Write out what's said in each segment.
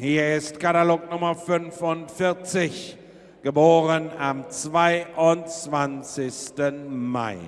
Hier ist Katalog Nummer 45, geboren am 22. Mai.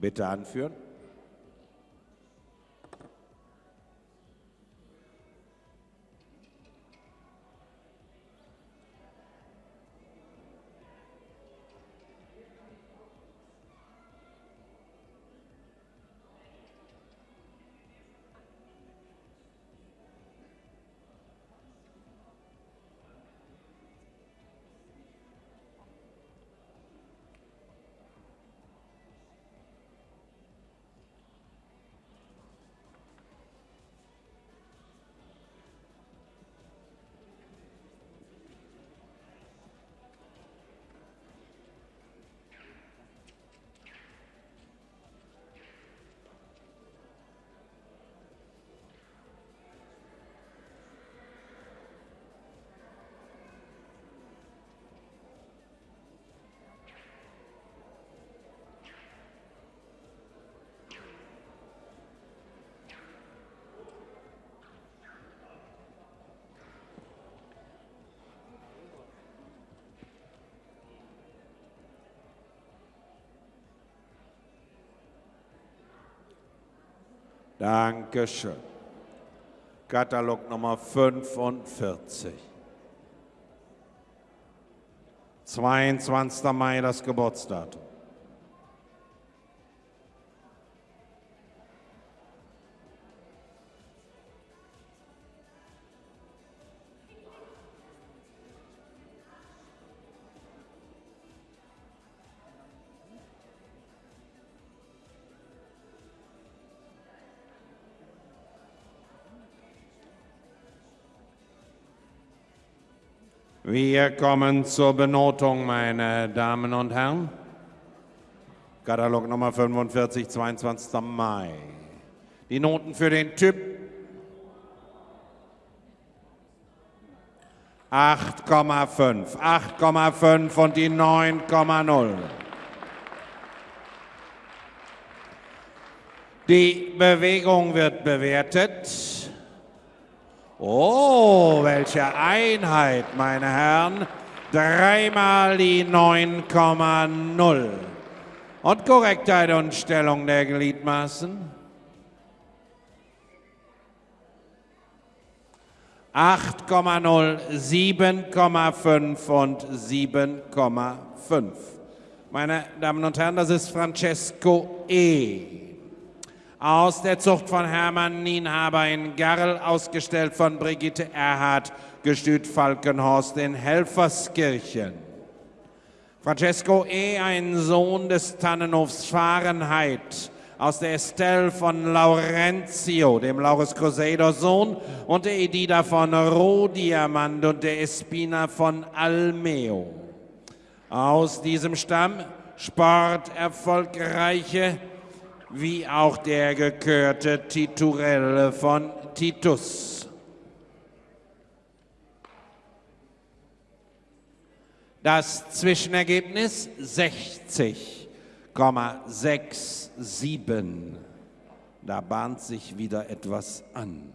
Bitte anführen. Dankeschön. Katalog Nummer 45. 22. Mai das Geburtsdatum. Wir kommen zur Benotung, meine Damen und Herren. Katalog Nummer 45, 22. Mai. Die Noten für den Typ 8,5, 8,5 und die 9,0. Die Bewegung wird bewertet. Oh, welche Einheit, meine Herren. Dreimal die 9,0. Und Korrektheit und Stellung der Gliedmaßen. 8,0, 7,5 und 7,5. Meine Damen und Herren, das ist Francesco E aus der Zucht von Hermann Nienhaber in Garl, ausgestellt von Brigitte Erhardt, gestüt Falkenhorst in Helferskirchen. Francesco E., ein Sohn des Tannenhofs Fahrenheit, aus der Estelle von Laurentio, dem Laurus Crusader Sohn, und der Edida von Rohdiamant und der Espina von Almeo. Aus diesem Stamm sporterfolgreiche wie auch der gekörte Titurelle von Titus. Das Zwischenergebnis 60,67. Da bahnt sich wieder etwas an.